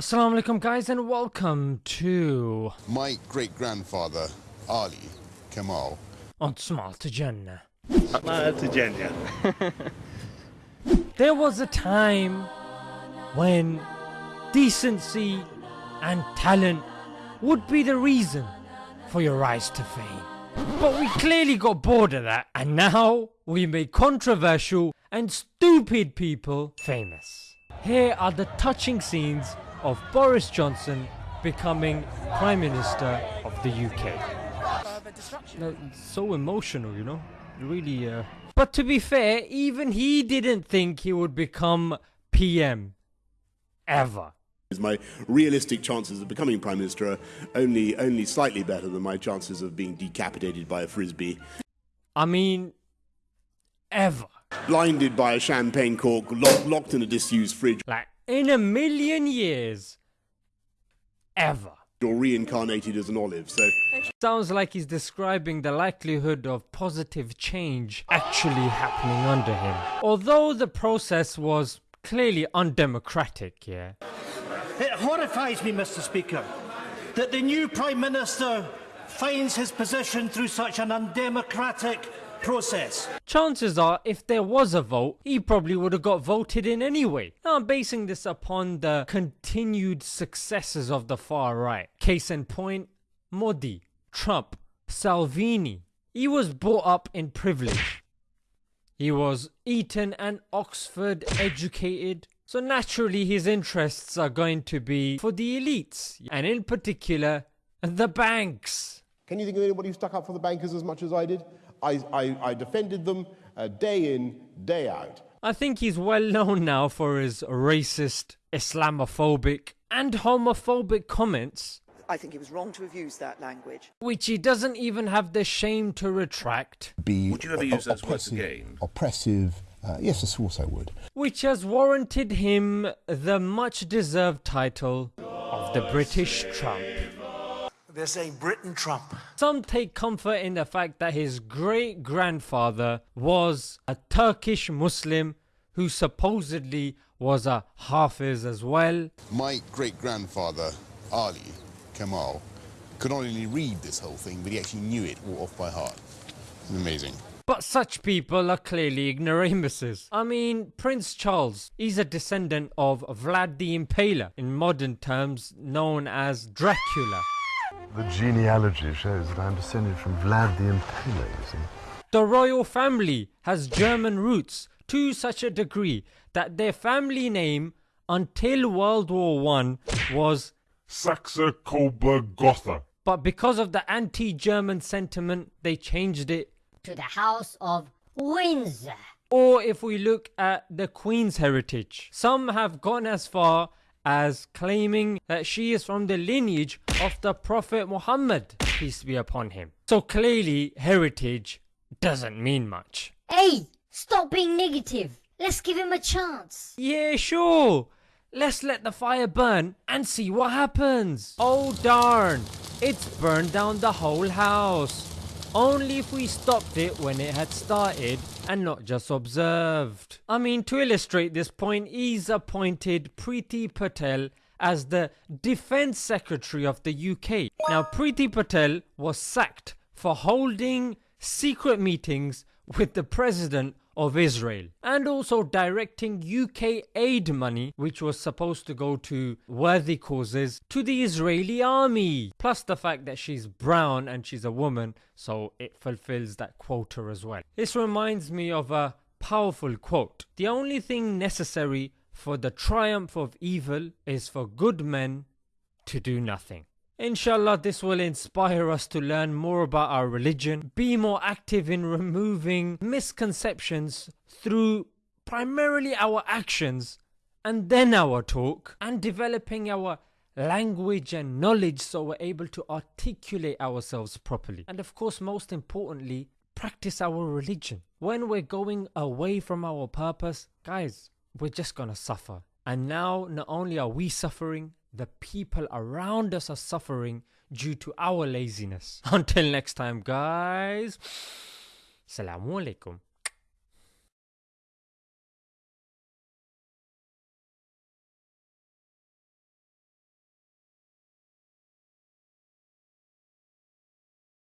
Assalamu alaikum guys and welcome to My great grandfather, Ali Kamal, On Small to Jannah. Virginia. There was a time when decency and talent would be the reason for your rise to fame. But we clearly got bored of that and now we make controversial and stupid people famous. Here are the touching scenes of Boris Johnson becoming Prime Minister of the UK. No, so emotional, you know? Really, uh. But to be fair, even he didn't think he would become PM. Ever. My realistic chances of becoming Prime Minister are only, only slightly better than my chances of being decapitated by a frisbee, I mean, ever. blinded by a champagne cork, lock, locked in a disused fridge, Like, in a million years. Ever. You're reincarnated as an olive. So Sounds like he's describing the likelihood of positive change actually happening under him. Although the process was clearly undemocratic, yeah. It horrifies me, Mr. Speaker, that the new Prime Minister finds his position through such an undemocratic process. Chances are, if there was a vote, he probably would have got voted in anyway. Now, I'm basing this upon the continued successes of the far right. Case in point, Modi, Trump, Salvini. He was brought up in privilege. He was Eton and Oxford educated. So naturally his interests are going to be for the elites, and in particular, the banks. Can you think of anybody who stuck up for the bankers as much as I did? I, I, I defended them uh, day in, day out. I think he's well known now for his racist, Islamophobic, and homophobic comments, I think it was wrong to have used that language. which he doesn't even have the shame to retract, be Would you ever o- use those words again? Oppressive. Uh, yes, of course I would. which has warranted him the much deserved title of the British Trump. They're saying Britain Trump. Some take comfort in the fact that his great grandfather was a Turkish Muslim who supposedly was a Hafiz as well. my great grandfather, Ali Kamal, could not only read this whole thing, but he actually knew it all off by heart. Amazing. But such people are clearly ignoramuses. I mean, Prince Charles, he's a descendant of Vlad the Impaler, in modern terms known as Dracula. The genealogy shows that I'm descended from Vlad the Impaler, you see. The royal family has German roots to such a degree that their family name until World War One was Saxe Coburg Gotha. but because of the anti-German sentiment they changed it to the House of Windsor. Or if we look at the Queen's heritage, some have gone as far as claiming that she is from the lineage of the Prophet Muhammad, peace be upon him. So clearly, heritage doesn't mean much. Hey, stop being negative. Let's give him a chance. Yeah, sure. Let's let the fire burn and see what happens. Oh darn, it's burned down the whole house. Only if we stopped it when it had started and not just observed. I mean, to illustrate this point, he's appointed Priti Patel as the Defence Secretary of the UK. Now, Priti Patel was sacked for holding secret meetings with the President of Israel and also directing UK aid money which was supposed to go to worthy causes to the Israeli army plus the fact that she's brown and she's a woman so it fulfills that quota as well. This reminds me of a powerful quote. The only thing necessary for the triumph of evil is for good men to do nothing. Inshallah, this will inspire us to learn more about our religion, be more active in removing misconceptions through primarily our actions and then our talk, and developing our language and knowledge so we're able to articulate ourselves properly. And of course, most importantly, practice our religion. When we're going away from our purpose, guys, we're just gonna suffer. And now, not only are we suffering, the people around us are suffering due to our laziness. Until next time, guys. Assalamu alaikum.